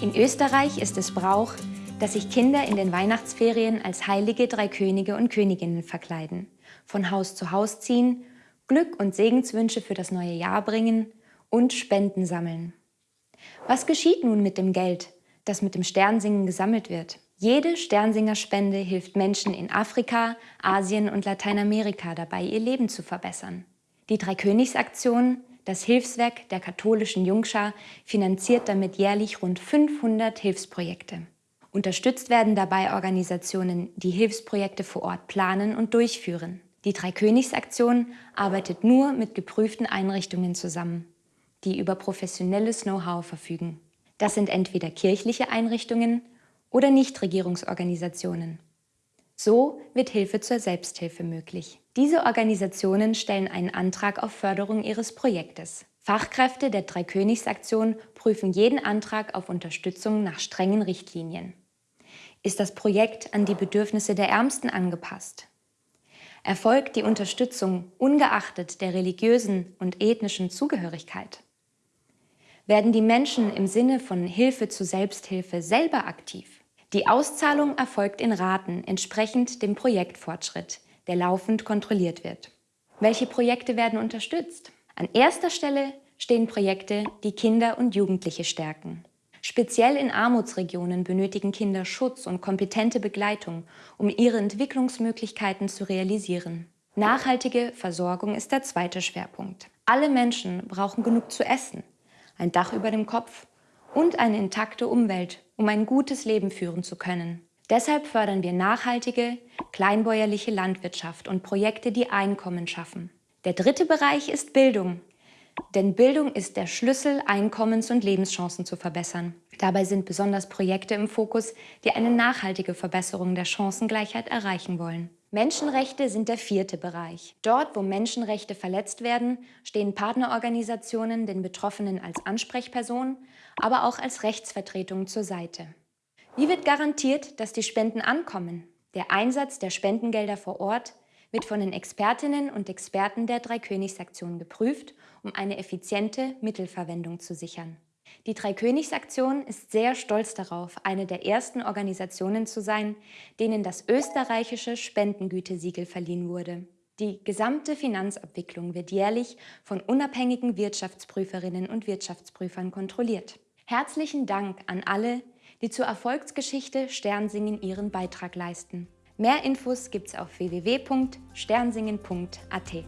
In Österreich ist es Brauch, dass sich Kinder in den Weihnachtsferien als heilige drei Könige und Königinnen verkleiden, von Haus zu Haus ziehen, Glück und Segenswünsche für das neue Jahr bringen und Spenden sammeln. Was geschieht nun mit dem Geld, das mit dem Sternsingen gesammelt wird? Jede Sternsingerspende hilft Menschen in Afrika, Asien und Lateinamerika dabei, ihr Leben zu verbessern. Die Dreikönigsaktion das Hilfswerk der katholischen Jungschar finanziert damit jährlich rund 500 Hilfsprojekte. Unterstützt werden dabei Organisationen, die Hilfsprojekte vor Ort planen und durchführen. Die Dreikönigsaktion arbeitet nur mit geprüften Einrichtungen zusammen, die über professionelles Know-how verfügen. Das sind entweder kirchliche Einrichtungen oder Nichtregierungsorganisationen. So wird Hilfe zur Selbsthilfe möglich. Diese Organisationen stellen einen Antrag auf Förderung ihres Projektes. Fachkräfte der Dreikönigsaktion prüfen jeden Antrag auf Unterstützung nach strengen Richtlinien. Ist das Projekt an die Bedürfnisse der Ärmsten angepasst? Erfolgt die Unterstützung ungeachtet der religiösen und ethnischen Zugehörigkeit? Werden die Menschen im Sinne von Hilfe zu Selbsthilfe selber aktiv? Die Auszahlung erfolgt in Raten entsprechend dem Projektfortschritt, der laufend kontrolliert wird. Welche Projekte werden unterstützt? An erster Stelle stehen Projekte, die Kinder und Jugendliche stärken. Speziell in Armutsregionen benötigen Kinder Schutz und kompetente Begleitung, um ihre Entwicklungsmöglichkeiten zu realisieren. Nachhaltige Versorgung ist der zweite Schwerpunkt. Alle Menschen brauchen genug zu essen, ein Dach über dem Kopf und eine intakte Umwelt, um ein gutes Leben führen zu können. Deshalb fördern wir nachhaltige, kleinbäuerliche Landwirtschaft und Projekte, die Einkommen schaffen. Der dritte Bereich ist Bildung. Denn Bildung ist der Schlüssel, Einkommens- und Lebenschancen zu verbessern. Dabei sind besonders Projekte im Fokus, die eine nachhaltige Verbesserung der Chancengleichheit erreichen wollen. Menschenrechte sind der vierte Bereich. Dort, wo Menschenrechte verletzt werden, stehen Partnerorganisationen den Betroffenen als Ansprechperson, aber auch als Rechtsvertretung zur Seite. Wie wird garantiert, dass die Spenden ankommen? Der Einsatz der Spendengelder vor Ort wird von den Expertinnen und Experten der Dreikönigsaktion geprüft, um eine effiziente Mittelverwendung zu sichern. Die Dreikönigsaktion ist sehr stolz darauf, eine der ersten Organisationen zu sein, denen das österreichische Spendengütesiegel verliehen wurde. Die gesamte Finanzabwicklung wird jährlich von unabhängigen Wirtschaftsprüferinnen und Wirtschaftsprüfern kontrolliert. Herzlichen Dank an alle, die zur Erfolgsgeschichte Sternsingen ihren Beitrag leisten. Mehr Infos gibt's auf www.sternsingen.at.